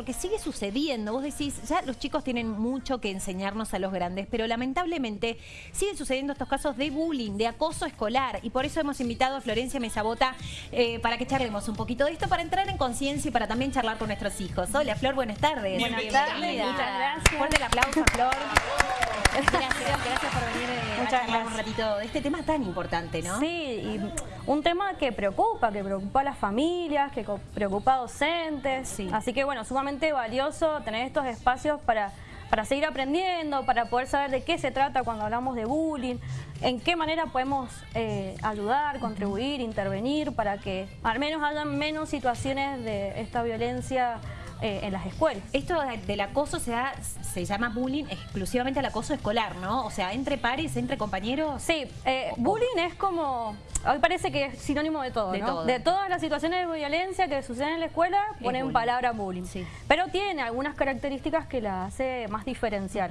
Porque sigue sucediendo, vos decís, ya los chicos tienen mucho que enseñarnos a los grandes, pero lamentablemente siguen sucediendo estos casos de bullying, de acoso escolar, y por eso hemos invitado a Florencia Mesabota eh, para que charlemos un poquito de esto, para entrar en conciencia y para también charlar con nuestros hijos. Hola Flor, buenas tardes. Buenas tardes, muchas gracias. Fuerte el aplauso Flor. Gracias, gracias por venir eh, a charlar un ratito de este tema tan importante, ¿no? Sí, y un tema que preocupa, que preocupa a las familias, que preocupa a docentes, sí. así que bueno, sumamente valioso tener estos espacios para, para seguir aprendiendo, para poder saber de qué se trata cuando hablamos de bullying, en qué manera podemos eh, ayudar, contribuir, intervenir para que al menos haya menos situaciones de esta violencia eh, en las escuelas. Esto del acoso se, se llama bullying exclusivamente al acoso escolar, ¿no? O sea, entre pares, entre compañeros. Sí, eh, bullying es como, hoy parece que es sinónimo de todo, ¿no? De todas las situaciones de violencia que suceden en la escuela, ponen palabra bullying. Sí. Pero tiene algunas características que la hace más diferencial.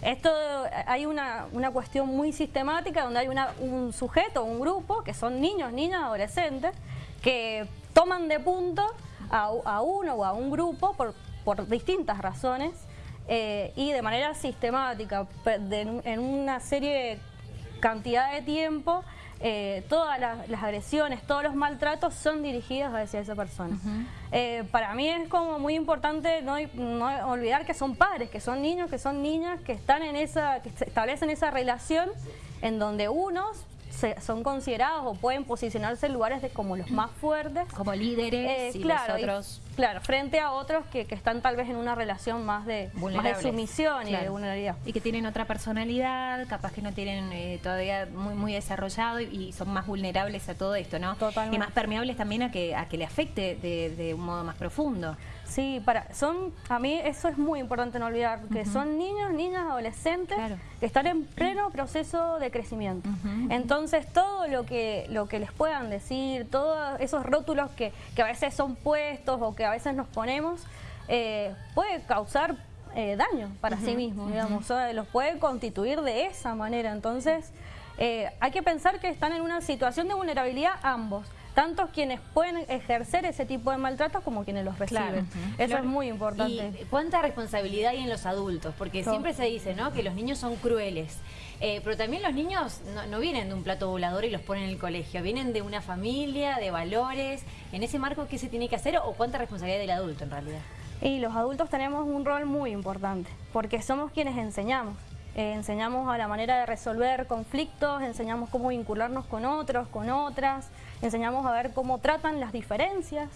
Esto, hay una, una, cuestión muy sistemática donde hay una, un sujeto, un grupo, que son niños, niñas, adolescentes, que toman de punto a, uno o a un grupo por, por distintas razones eh, y de manera sistemática, en una serie cantidad de tiempo, eh, todas las, agresiones, todos los maltratos son dirigidos hacia esa persona. Eh, para mí es como muy importante no, no, olvidar que son padres, que son niños, que son niñas, que están en esa, que establecen esa relación en donde unos son considerados o pueden posicionarse en lugares de como los más fuertes. Como líderes eh, y claro, otros... claro, frente a otros que, están tal vez en una relación más de, sumisión y de vulnerabilidad. Y que tienen otra personalidad, capaz que no tienen eh, todavía muy, muy desarrollado y, son más vulnerables a todo esto, ¿no? Totalmente. Y más permeables también a que, a que le afecte de, un modo más profundo. Sí, para, son, a mí eso es muy importante no olvidar, que son niños, niñas, adolescentes que están en pleno proceso de crecimiento. Entonces todo lo que, lo que les puedan decir, todos esos rótulos que, que a veces son puestos o que a veces nos ponemos, eh, puede causar eh, daño para sí mismos, digamos, los puede constituir de esa manera. Entonces eh, hay que pensar que están en una situación de vulnerabilidad ambos tanto quienes pueden ejercer ese tipo de maltratos como quienes los reciben. Eso es muy importante. ¿Y cuánta responsabilidad hay en los adultos? Porque siempre se dice ¿no? que los niños son crueles. Eh, pero también los niños no, vienen de un plato volador y los ponen en el colegio, vienen de una familia, de valores. En ese marco, ¿qué se tiene que hacer o cuánta responsabilidad del adulto en realidad? Y los adultos tenemos un rol muy importante, porque somos quienes enseñamos. Eh, enseñamos a la manera de resolver conflictos, enseñamos cómo vincularnos con otros, con otras, enseñamos a ver cómo tratan las diferencias.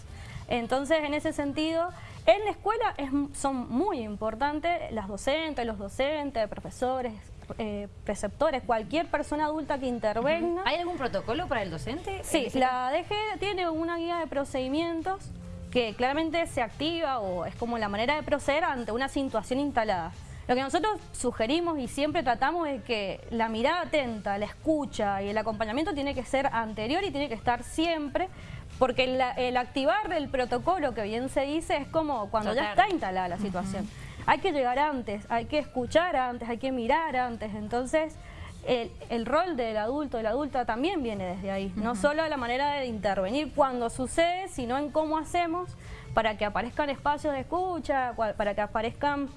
Entonces, en ese sentido, en la escuela son muy importantes las docentes, los docentes, profesores, eh, preceptores, cualquier persona adulta que intervenga. ¿Hay algún protocolo para el docente? Sí, la DG tiene una guía de procedimientos que claramente se activa o es como la manera de proceder ante una situación instalada. Lo que nosotros sugerimos y siempre tratamos es que la mirada atenta, la escucha y el acompañamiento tiene que ser anterior y tiene que estar siempre, porque el, activar el protocolo, que bien se dice, es como cuando ya está instalada la situación. Hay que llegar antes, hay que escuchar antes, hay que mirar antes, entonces... El, rol del adulto, de la adulta también viene desde ahí. No solo la manera de intervenir cuando sucede, sino en cómo hacemos para que aparezcan espacios de escucha, para que aparezcan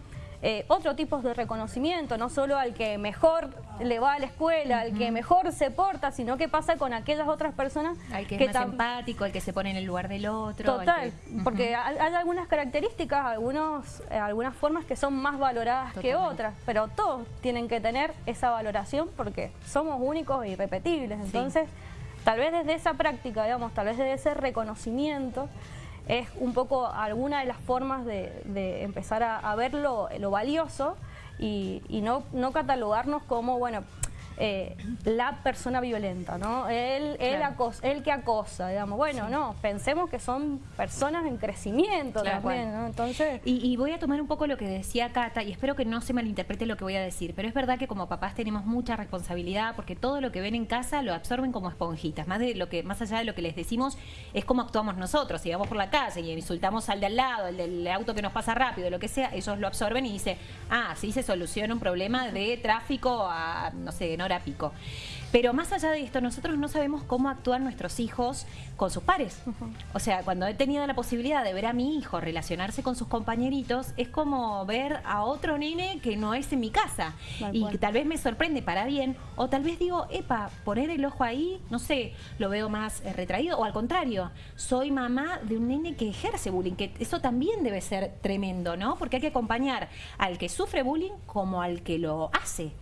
eh, otro tipo de reconocimiento, no solo al que mejor le va a la escuela, al que mejor se porta, sino que pasa con aquellas otras personas. Al que, es más empático, al que se pone en el lugar del otro. Total, porque hay, algunas características, algunos, eh, algunas formas que son más valoradas que otras, pero todos tienen que tener esa valoración porque somos únicos e irrepetibles. Entonces, tal vez desde esa práctica, digamos, tal vez desde ese reconocimiento, es un poco alguna de las formas de, empezar a, ver lo, valioso y, y no, no catalogarnos como, bueno, eh, la persona violenta, ¿no? Él, él, que acosa, digamos. Bueno, no, pensemos que son personas en crecimiento también, ¿no? Entonces... Y, voy a tomar un poco lo que decía Cata, y espero que no se malinterprete lo que voy a decir, pero es verdad que como papás tenemos mucha responsabilidad porque todo lo que ven en casa lo absorben como esponjitas, más, de lo que, más allá de lo que les decimos es cómo actuamos nosotros, si vamos por la calle y insultamos al de al lado, el del auto que nos pasa rápido, lo que sea, ellos lo absorben y dicen, ah, sí se soluciona un problema de tráfico a, no sé, en hora pico. Pero más allá de esto, nosotros no sabemos cómo actúan nuestros hijos con sus pares. O sea, cuando he tenido la posibilidad de ver a mi hijo relacionarse con sus compañeritos, es como ver a otro nene que no es en mi casa. y que tal vez me sorprende para bien, o tal vez digo, epa, poner el ojo ahí, no sé, lo veo más eh, retraído, o al contrario, soy mamá de un nene que ejerce bullying, que eso también debe ser tremendo, ¿no? Porque hay que acompañar al que sufre bullying como al que lo hace.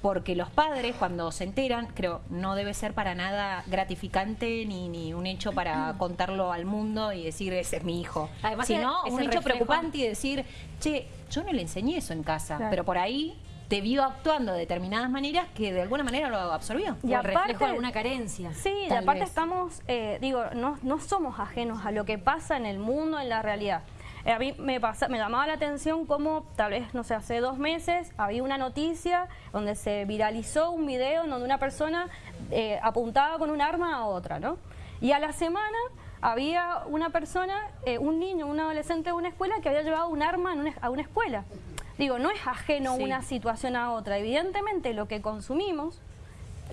Porque los padres, cuando se enteran, creo, no debe ser para nada gratificante ni, ni un hecho para contarlo al mundo y decir, ese es mi hijo. Además, sino un hecho preocupante y decir, che, yo no le enseñé eso en casa, pero por ahí te vio actuando de determinadas maneras que de alguna manera lo absorbió. Y aparte, reflejo alguna carencia. Sí, y aparte estamos, eh, digo, no, no somos ajenos a lo que pasa en el mundo, en la realidad. Eh, a mí me, pasa, me llamaba la atención como tal vez, no sé, hace dos meses había una noticia donde se viralizó un video en donde una persona eh, apuntaba con un arma a otra, ¿no? Y a la semana había una persona, eh, un niño, un adolescente de una escuela que había llevado un arma a una escuela. Digo, no es ajeno una situación a otra. Evidentemente lo que consumimos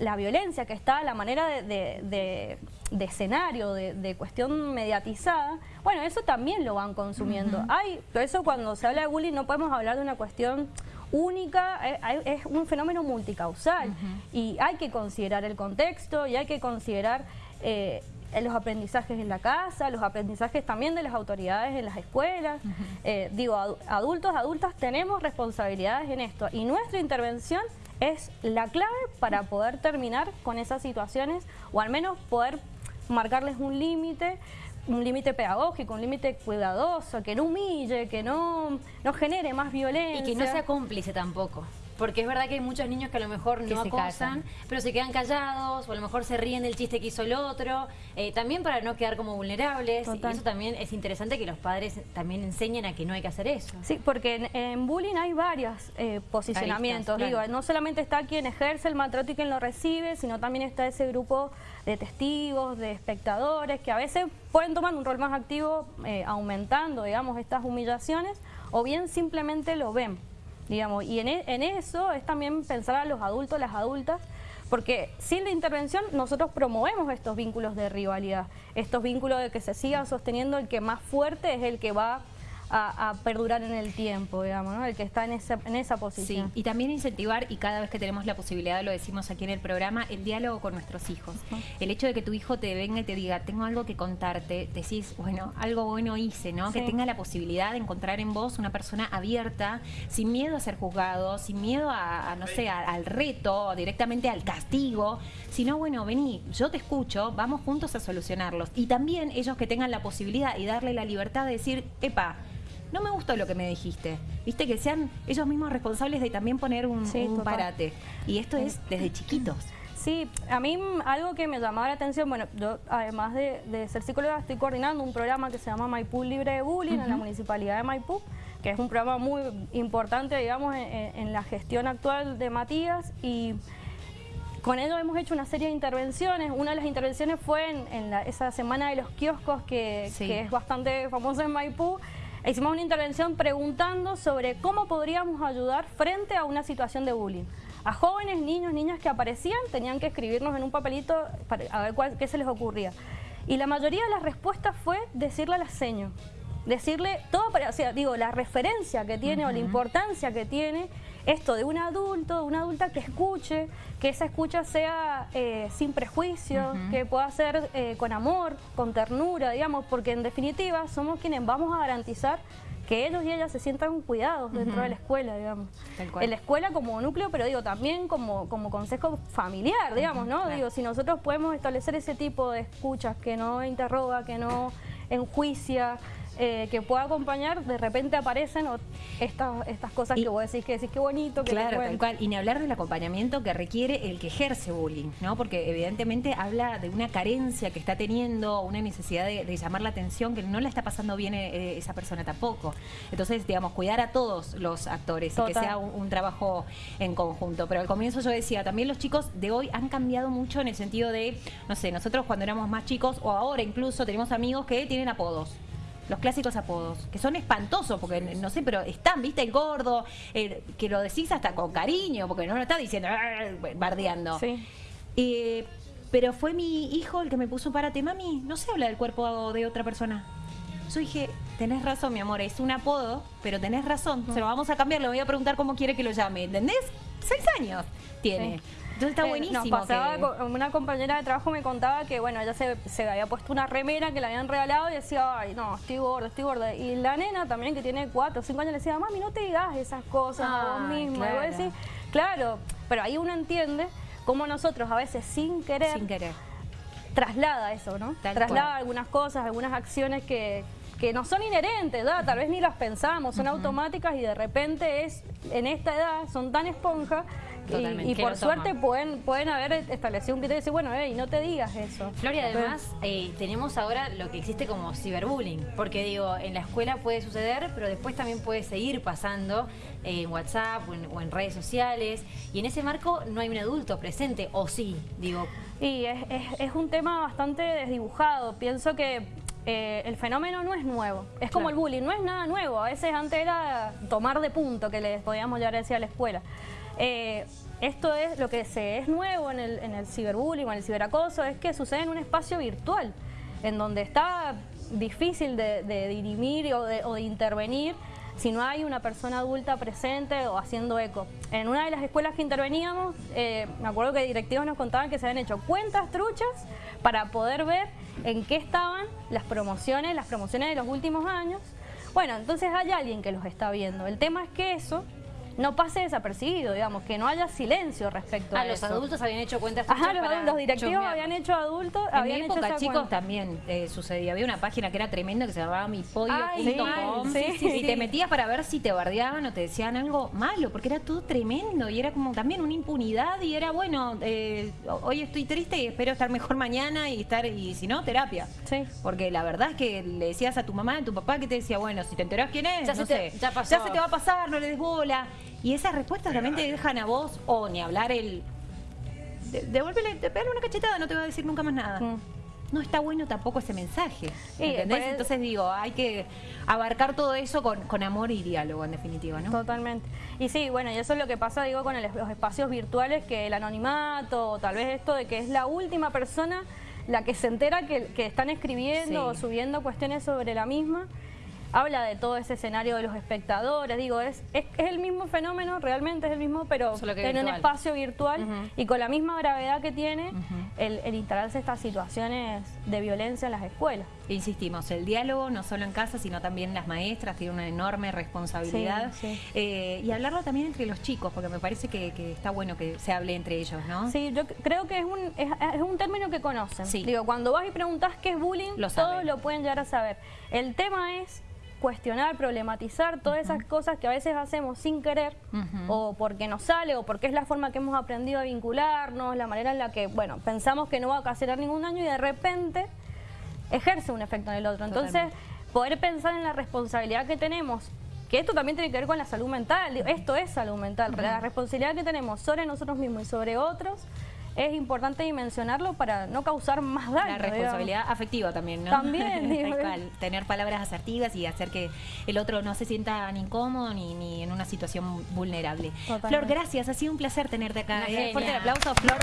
la violencia que está, la manera de, escenario, de, cuestión mediatizada, bueno, eso también lo van consumiendo. Hay, por eso cuando se habla de bullying no podemos hablar de una cuestión única, eh, es, un fenómeno multicausal y hay que considerar el contexto y hay que considerar eh, los aprendizajes en la casa, los aprendizajes también de las autoridades en las escuelas. Eh, digo, adultos, adultas tenemos responsabilidades en esto y nuestra intervención es la clave para poder terminar con esas situaciones o al menos poder marcarles un límite un límite pedagógico, un límite cuidadoso, que no humille, que no, no genere más violencia. Y que no sea cómplice tampoco. Porque es verdad que hay muchos niños que a lo mejor no acosan, pero se quedan callados o a lo mejor se ríen del chiste que hizo el otro, eh, también para no quedar como vulnerables. Y eso también es interesante que los padres también enseñen a que no hay que hacer eso. Sí, porque en, bullying hay varios eh, posicionamientos. Digo, no solamente está quien ejerce el maltrato y quien lo recibe, sino también está ese grupo de testigos, de espectadores, que a veces pueden tomar un rol más activo eh, aumentando, digamos, estas humillaciones, o bien simplemente lo ven digamos, y en, e, en eso es también pensar a los adultos, las adultas, porque sin la intervención nosotros promovemos estos vínculos de rivalidad, estos vínculos de que se sigan sosteniendo, el que más fuerte es el que va a, perdurar en el tiempo, digamos, ¿no? el que está en esa, en esa posición. Sí, y también incentivar, y cada vez que tenemos la posibilidad, lo decimos aquí en el programa, el diálogo con nuestros hijos. El hecho de que tu hijo te venga y te diga, tengo algo que contarte, decís, bueno, algo bueno hice, ¿no? Que tenga la posibilidad de encontrar en vos una persona abierta, sin miedo a ser juzgado, sin miedo a, no sé, al reto, directamente al castigo, sino, bueno, vení, yo te escucho, vamos juntos a solucionarlos. Y también ellos que tengan la posibilidad y darle la libertad de decir, epa, no me gustó lo que me dijiste. Viste, que sean ellos mismos responsables de también poner un, parate. Y esto es desde chiquitos. Sí, a mí algo que me llamaba la atención, bueno, yo además de, ser psicóloga estoy coordinando un programa que se llama Maipú Libre de Bullying en la Municipalidad de Maipú, que es un programa muy importante, digamos, en, la gestión actual de Matías y con ello hemos hecho una serie de intervenciones. Una de las intervenciones fue en, esa semana de los kioscos que, que es bastante famosa en Maipú, Hicimos una intervención preguntando sobre cómo podríamos ayudar frente a una situación de bullying. A jóvenes, niños, niñas que aparecían tenían que escribirnos en un papelito para a ver cuál, qué se les ocurría. Y la mayoría de las respuestas fue decirle a la seño decirle todo para, o sea, digo, la referencia que tiene o la importancia que tiene esto de un adulto, de una adulta que escuche, que esa escucha sea eh, sin prejuicio, que pueda ser eh, con amor, con ternura, digamos, porque en definitiva somos quienes vamos a garantizar que ellos y ellas se sientan cuidados dentro de la escuela, digamos. En la escuela como núcleo, pero digo, también como, como consejo familiar, digamos, ¿no? Digo, si nosotros podemos establecer ese tipo de escuchas que no interroga, que no enjuicia, eh, que pueda acompañar, de repente aparecen estas, estas cosas que vos decís que decís qué bonito. Que claro, tal cual. Y ni hablar del acompañamiento que requiere el que ejerce bullying, ¿no? Porque evidentemente habla de una carencia que está teniendo, una necesidad de, llamar la atención que no la está pasando bien eh, esa persona tampoco. Entonces, digamos, cuidar a todos los actores y que sea un, trabajo en conjunto. Pero al comienzo yo decía, también los chicos de hoy han cambiado mucho en el sentido de, no sé, nosotros cuando éramos más chicos o ahora incluso tenemos amigos que tienen apodos los clásicos apodos, que son espantosos, porque no sé, pero están, viste, el gordo, que lo decís hasta con cariño, porque no lo está diciendo bardeando. Eh, pero fue mi hijo el que me puso párate, mami, no se habla del cuerpo de otra persona. Yo dije, tenés razón, mi amor, es un apodo, pero tenés razón, se lo vamos a cambiar, le voy a preguntar cómo quiere que lo llame, ¿entendés? Seis años tiene. Entonces está eh, buenísimo. Nos pasaba, una compañera de trabajo me contaba que, bueno, ella se, se, había puesto una remera que le habían regalado y decía, ay, no, estoy gorda, estoy gorda. Y la nena también, que tiene cuatro o cinco años, le decía, mami, no te digas esas cosas a vos mismo. Claro. Y vos claro, pero ahí uno entiende cómo nosotros a veces sin querer... Sin querer. Traslada eso, ¿no? traslada algunas cosas, algunas acciones que, que no son inherentes, tal vez ni las pensamos, son automáticas y de repente es en esta edad son tan esponja y, por suerte pueden, pueden haber establecido un criterio y decir, bueno, hey, no te digas eso. Floria, además, eh, tenemos ahora lo que existe como ciberbullying, porque digo, en la escuela puede suceder, pero después también puede seguir pasando en WhatsApp o en, redes sociales, y en ese marco no hay un adulto presente, o sí, digo. Y es, es, un tema bastante desdibujado, pienso que eh, el fenómeno no es nuevo. Es como el bullying, no es nada nuevo. A veces antes era tomar de punto, que les podíamos llegar a decir a la escuela. Eh, esto es lo que se es nuevo en el, en el ciberbullying o en el ciberacoso, es que sucede en un espacio virtual, en donde está difícil de, dirimir o de, intervenir si no hay una persona adulta presente o haciendo eco. En una de las escuelas que interveníamos, eh, me acuerdo que directivos nos contaban que se habían hecho cuentas truchas para poder ver en qué estaban las promociones, las promociones de los últimos años. Bueno, entonces hay alguien que los está viendo. El tema es que eso no pase desapercibido, digamos, que no haya silencio respecto ah, a, los adultos habían hecho cuentas Ajá, los, directivos habían hecho adultos, en habían mi época, chicos, también eh, sucedía. Había una página que era tremenda que se llamaba mipodio.com y te metías para ver si te bardeaban o te decían algo malo, porque era todo tremendo y era como también una impunidad y era, bueno, eh, hoy estoy triste y espero estar mejor mañana y estar, y si no, terapia. Sí. Porque la verdad es que le decías a tu mamá, a tu papá que te decía, bueno, si te enterás quién es, ya no sé, ya, ya se te va a pasar, no le des bola. Y esas respuestas realmente te dejan a vos, o ni hablar el... devuélvele, de, pegarle una cachetada, no te va a decir nunca más nada. Mm. No está bueno tampoco ese mensaje, ¿entendés? Entonces digo, hay que abarcar todo eso con, amor y diálogo, en definitiva, ¿no? Totalmente. Y sí, bueno, y eso es lo que pasa, digo, con los espacios virtuales, que el anonimato, tal vez esto de que es la última persona la que se entera que, están escribiendo o subiendo cuestiones sobre la misma habla de todo ese escenario de los espectadores, digo, es, es, el mismo fenómeno, realmente es el mismo, pero en un espacio virtual y con la misma gravedad que tiene el, instalarse estas situaciones de violencia en las escuelas. Insistimos, el diálogo no solo en casa, sino también las maestras, tiene una enorme responsabilidad. Eh, y hablarlo también entre los chicos, porque me parece que, está bueno que se hable entre ellos, ¿no? Sí, yo creo que es un, es, un término que conocen. Digo, cuando vas y preguntas qué es bullying, todos lo pueden llegar a saber. El tema es cuestionar, problematizar todas esas cosas que a veces hacemos sin querer o porque nos sale o porque es la forma que hemos aprendido a vincularnos, la manera en la que, bueno, pensamos que no va a ocasionar ningún daño y de repente ejerce un efecto en el otro. Entonces, poder pensar en la responsabilidad que tenemos que esto también tiene que ver con la salud mental, esto es salud mental, la responsabilidad que tenemos sobre nosotros mismos y sobre otros es importante dimensionarlo para no causar más daño. La responsabilidad afectiva también, ¿no? También. Tener palabras asertivas y hacer que el otro no se sienta ni incómodo ni, ni en una situación vulnerable. Flor, gracias. Ha sido un placer tenerte acá. ¿eh? Fuerte el aplauso, Flor.